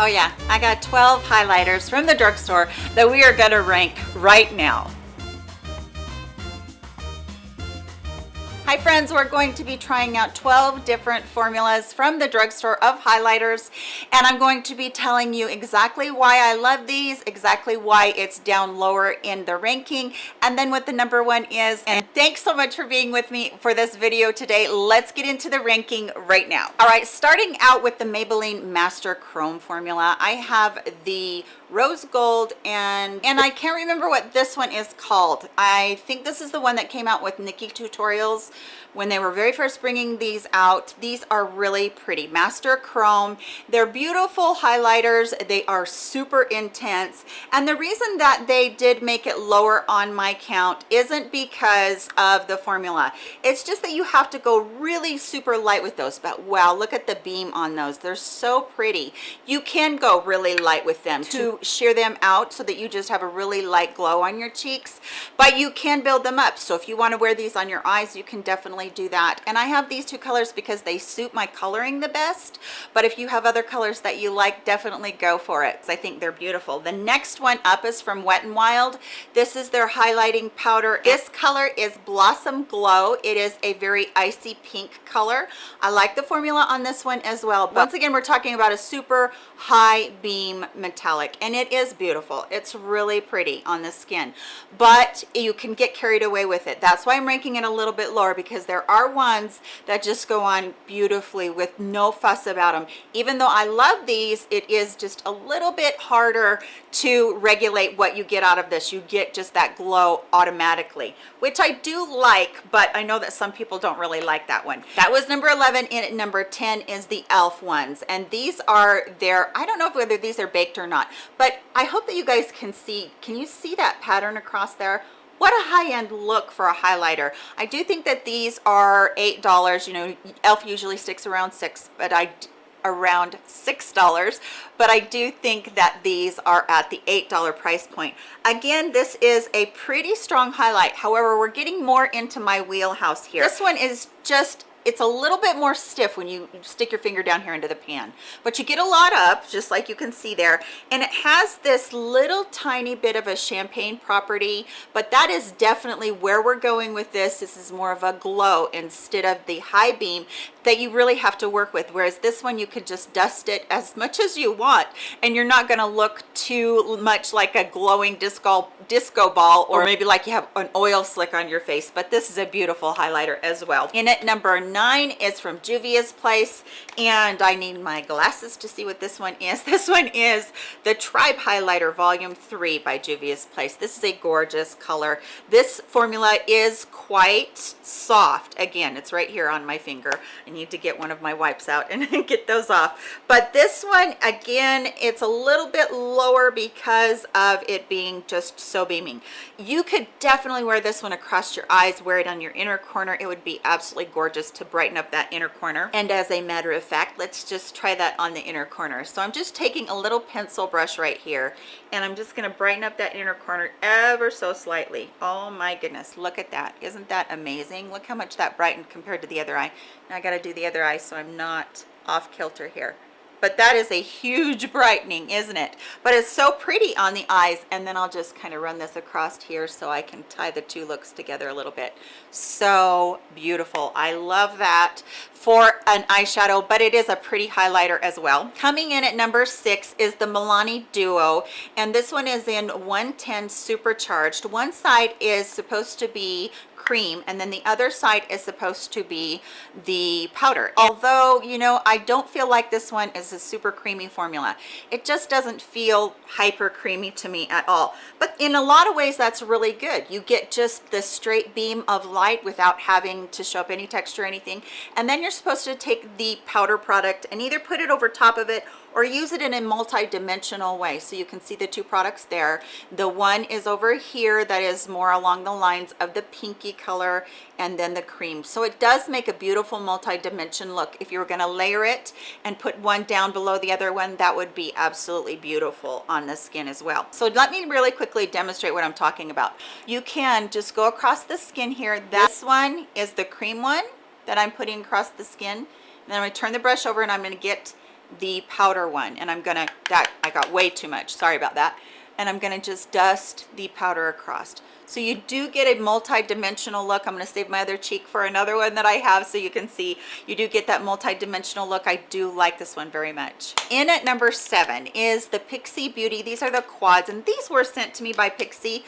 Oh yeah, I got 12 highlighters from the drugstore that we are gonna rank right now. Hi friends, we're going to be trying out 12 different formulas from the drugstore of highlighters and I'm going to be telling you exactly why I love these, exactly why it's down lower in the ranking, and then what the number one is. And thanks so much for being with me for this video today. Let's get into the ranking right now. All right, starting out with the Maybelline Master Chrome formula, I have the rose gold and and i can't remember what this one is called. I think this is the one that came out with NikkieTutorials when they were very first bringing these out these are really pretty. Master chrome they're beautiful highlighters they are super intense and the reason that they did make it lower on my count isn't because of the formula. It's just that you have to go really super light with those but wow look at the beam on those. They're so pretty. You can go really light with them to sheer them out so that you just have a really light glow on your cheeks but you can build them up. So if you want to wear these on your eyes you can definitely do that. And i have these two colors because they suit my coloring the best but if you have other colors that you like definitely go for it i think they're beautiful. The next one up is from wet and wild. This is their highlighting powder. This color is blossom glow. It is a very icy pink color. I like the formula on this one as well but once again we're talking about a super high beam metallic and it is beautiful. It's really pretty on the skin but you can get carried away with it. That's why i'm ranking it a little bit lower because there are ones that just go on beautifully with no fuss about them even though i love these it is just a little bit harder to regulate what you get out of this. You get just that glow automatically which i do like but i know that some people don't really like that one. That was number 11 and number 10 is the elf ones and these are their i don't know whether these are baked or not but i hope that you guys can see can you see that pattern across there what a high-end look for a highlighter. I do think that these are eight dollars you know elf usually sticks around six but i around six dollars but i do think that these are at the eight dollar price point. Again this is a pretty strong highlight. However we're getting more into my wheelhouse here. This one is just it's a little bit more stiff when you stick your finger down here into the pan but you get a lot up just like you can see there and it has this little tiny bit of a champagne property but that is definitely where we're going with this. This is more of a glow instead of the high beam that you really have to work with whereas this one you could just dust it as much as you want and you're not going to look too much like a glowing disco disco ball or maybe like you have an oil slick on your face but this is a beautiful highlighter as well. In it number nine is from juvia's place and i need my glasses to see what this one is. This one is the tribe highlighter volume three by juvia's place. This is a gorgeous color. This formula is quite soft. Again it's right here on my finger need to get one of my wipes out and get those off. But this one again it's a little bit lower because of it being just so beaming. You could definitely wear this one across your eyes wear it on your inner corner. It would be absolutely gorgeous to brighten up that inner corner. And as a matter of fact let's just try that on the inner corner. So i'm just taking a little pencil brush right here and i'm just going to brighten up that inner corner ever so slightly. Oh my goodness look at that. Isn't that amazing? Look how much that brightened compared to the other eye. Now i got to do the other eye so i'm not off kilter here but that is a huge brightening isn't it? But it's so pretty on the eyes and then I'll just kind of run this across here so I can tie the two looks together a little bit. So beautiful. I love that for an eyeshadow but it is a pretty highlighter as well. Coming in at number six is the Milani duo and this one is in 110 supercharged. One side is supposed to be cream and then the other side is supposed to be the powder. Although you know i don't feel like this one is a super creamy formula. It just doesn't feel hyper creamy to me at all. But in a lot of ways that's really good. You get just the straight beam of light without having to show up any texture or anything. And then you're supposed to take the powder product and either put it over top of it or use it in a multi-dimensional way. So you can see the two products there. The one is over here that is more along the lines of the pinky color and then the cream. So it does make a beautiful multi-dimension look. If you were going to layer it and put one down below the other one that would be absolutely beautiful on the skin as well. So let me really quickly demonstrate what i'm talking about. You can just go across the skin here. This one is the cream one that i'm putting across the skin. And then i'm going to turn the brush over and i'm going to get the powder one and I'm gonna that I got way too much. Sorry about that and I'm gonna just dust the powder across. So you do get a multi-dimensional look. I'm gonna save my other cheek for another one that I have so you can see. You do get that multi-dimensional look. I do like this one very much. In at number seven is the Pixi Beauty. These are the quads and these were sent to me by Pixi.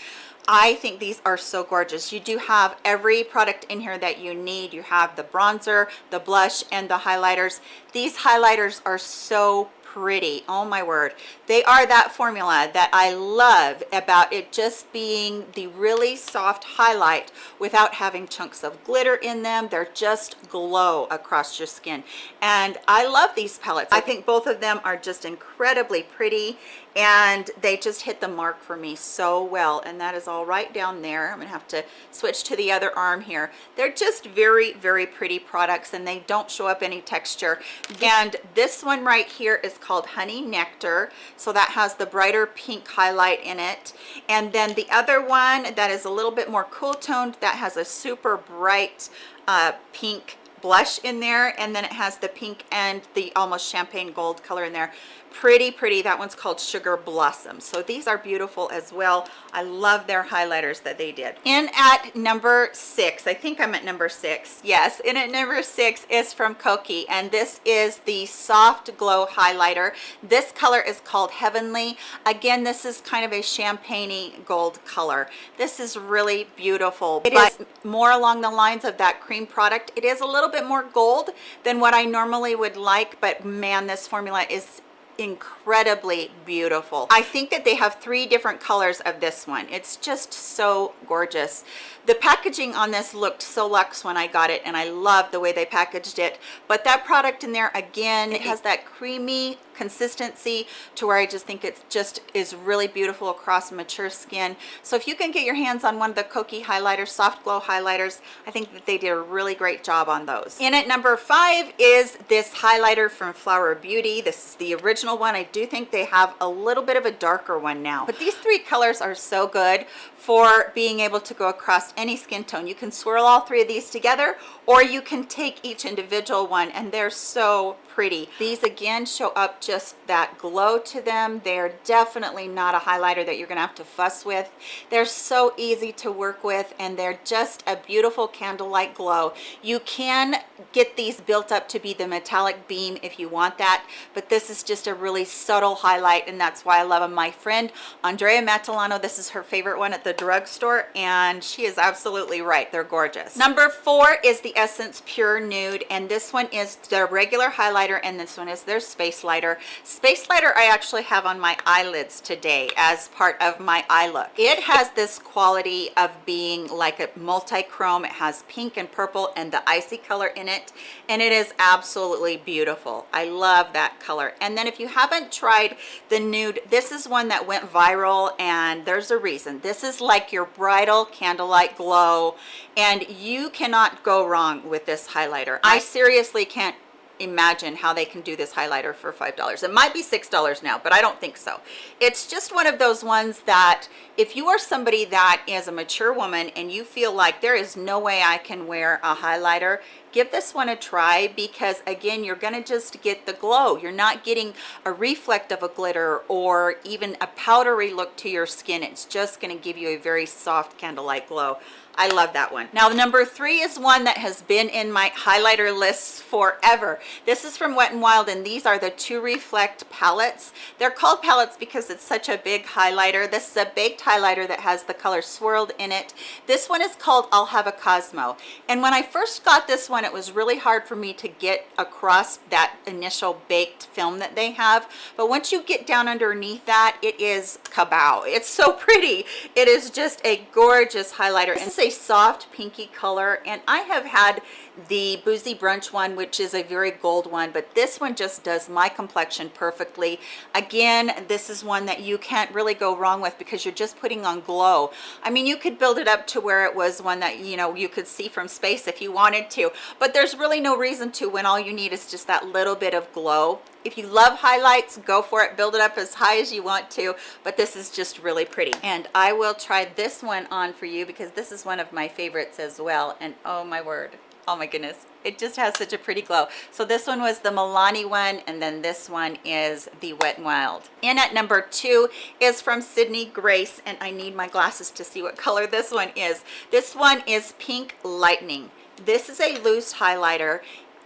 I think these are so gorgeous. You do have every product in here that you need. You have the bronzer, the blush, and the highlighters. These highlighters are so pretty. Oh my word. They are that formula that i love about it just being the really soft highlight without having chunks of glitter in them. They're just glow across your skin. And i love these palettes. I think both of them are just incredibly pretty and they just hit the mark for me so well. And that is all right down there. I'm gonna have to switch to the other arm here. They're just very very pretty products and they don't show up any texture. And this one right here is called honey nectar. So that has the brighter pink highlight in it. And then the other one that is a little bit more cool toned that has a super bright uh, pink blush in there. And then it has the pink and the almost champagne gold color in there pretty pretty that one's called sugar blossom. So these are beautiful as well. I love their highlighters that they did. In at number six i think i'm at number six. Yes in at number six is from kokie and this is the soft glow highlighter. This color is called heavenly. Again this is kind of a champagne gold color. This is really beautiful. It is more along the lines of that cream product it is a little bit more gold than what i normally would like but man this formula is incredibly beautiful i think that they have three different colors of this one it's just so gorgeous the packaging on this looked so luxe when i got it and i love the way they packaged it but that product in there again it has that creamy consistency to where I just think it just is really beautiful across mature skin. So if you can get your hands on one of the Kokie highlighters, soft glow highlighters, I think that they did a really great job on those. In at number five is this highlighter from Flower Beauty. This is the original one. I do think they have a little bit of a darker one now, but these three colors are so good for being able to go across any skin tone. You can swirl all three of these together or you can take each individual one and they're so pretty. These again show up just that glow to them. They're definitely not a highlighter that you're gonna have to fuss with. They're so easy to work with and they're just a beautiful candlelight glow. You can get these built up to be the metallic beam if you want that, but this is just a really subtle highlight and that's why I love them. My friend Andrea Matillano, this is her favorite one at the drugstore and she is absolutely right. They're gorgeous. Number four is the Essence Pure Nude and this one is their regular highlighter and this one is their Space Lighter. Space Lighter I actually have on my eyelids today as part of my eye look. It has this quality of being like a multi-chrome. It has pink and purple and the icy color in it and it is absolutely beautiful. I love that color. And then if you haven't tried the nude, this is one that went viral and there's a reason. This is like your bridal candlelight glow and you cannot go wrong wrong with this highlighter. I seriously can't imagine how they can do this highlighter for five dollars. It might be six dollars now but i don't think so. It's just one of those ones that if you are somebody that is a mature woman and you feel like there is no way i can wear a highlighter give this one a try because again you're going to just get the glow. You're not getting a reflect of a glitter or even a powdery look to your skin. It's just going to give you a very soft candlelight glow I love that one. Now, number three is one that has been in my highlighter lists forever. This is from Wet n Wild, and these are the Two Reflect palettes. They're called palettes because it's such a big highlighter. This is a baked highlighter that has the color swirled in it. This one is called I'll Have a Cosmo. And when I first got this one, it was really hard for me to get across that initial baked film that they have. But once you get down underneath that, it is kabow. It's so pretty. It is just a gorgeous highlighter. A soft pinky color and I have had the boozy brunch one which is a very gold one but this one just does my complexion perfectly. Again this is one that you can't really go wrong with because you're just putting on glow. I mean you could build it up to where it was one that you know you could see from space if you wanted to but there's really no reason to when all you need is just that little bit of glow if you love highlights go for it. Build it up as high as you want to but this is just really pretty. And i will try this one on for you because this is one of my favorites as well. And oh my word. Oh my goodness. It just has such a pretty glow. So this one was the milani one and then this one is the wet n wild. In at number two is from sydney grace and i need my glasses to see what color this one is. This one is pink lightning. This is a loose highlighter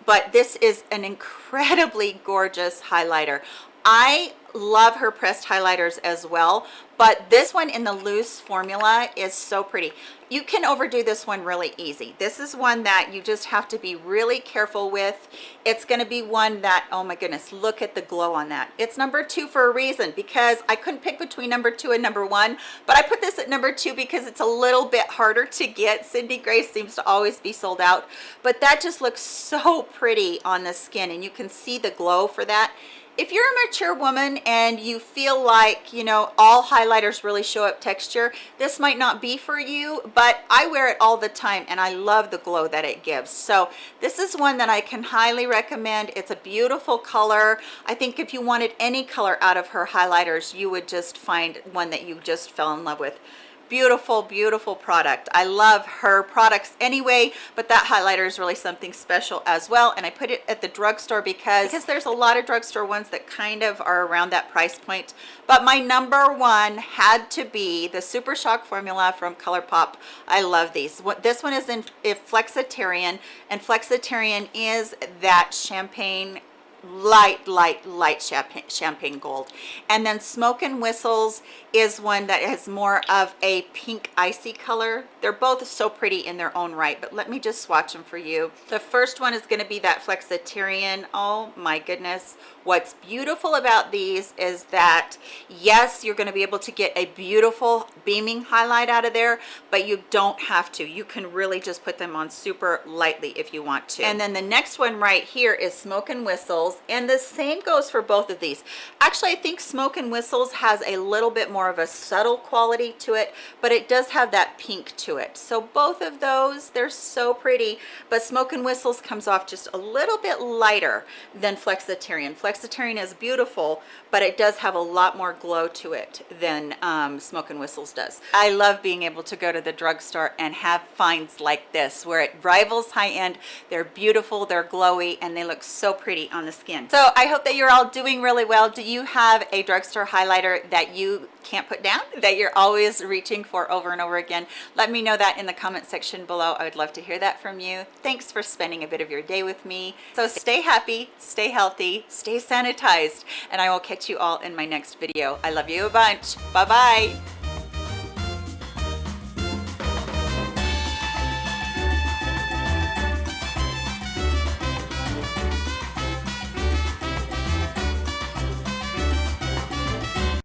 but this is an incredibly gorgeous highlighter. I love her pressed highlighters as well but this one in the loose formula is so pretty. You can overdo this one really easy. This is one that you just have to be really careful with. It's going to be one that oh my goodness look at the glow on that. It's number two for a reason because i couldn't pick between number two and number one but i put this at number two because it's a little bit harder to get. Sydney grace seems to always be sold out but that just looks so pretty on the skin and you can see the glow for that if you're a mature woman and you feel like you know all highlighters really show up texture this might not be for you but i wear it all the time and i love the glow that it gives. So this is one that i can highly recommend. It's a beautiful color. I think if you wanted any color out of her highlighters you would just find one that you just fell in love with beautiful beautiful product. I love her products anyway but that highlighter is really something special as well and i put it at the drugstore because because there's a lot of drugstore ones that kind of are around that price point but my number one had to be the super shock formula from ColourPop. I love these. What this one is in flexitarian and flexitarian is that champagne light light light champagne champagne gold. And then smoke and whistles is one that has more of a pink icy color. They're both so pretty in their own right but let me just swatch them for you. The first one is going to be that flexitarian. Oh my goodness. What's beautiful about these is that yes you're going to be able to get a beautiful beaming highlight out of there but you don't have to. You can really just put them on super lightly if you want to. And then the next one right here is smoke and whistles and the same goes for both of these. Actually i think smoke and whistles has a little bit more of a subtle quality to it but it does have that pink to it. So both of those they're so pretty but smoke and whistles comes off just a little bit lighter than flexitarian. Flexitarian is beautiful but it does have a lot more glow to it than um, smoke and whistles does. I love being able to go to the drugstore and have finds like this where it rivals high-end they're beautiful they're glowy and they look so pretty on the skin. So i hope that you're all doing really well. Do you have a drugstore highlighter that you can't put down that you're always reaching for over and over again? Let me know that in the comment section below. I would love to hear that from you. Thanks for spending a bit of your day with me. So stay happy stay healthy stay sanitized and i will catch you all in my next video. I love you a bunch. Bye bye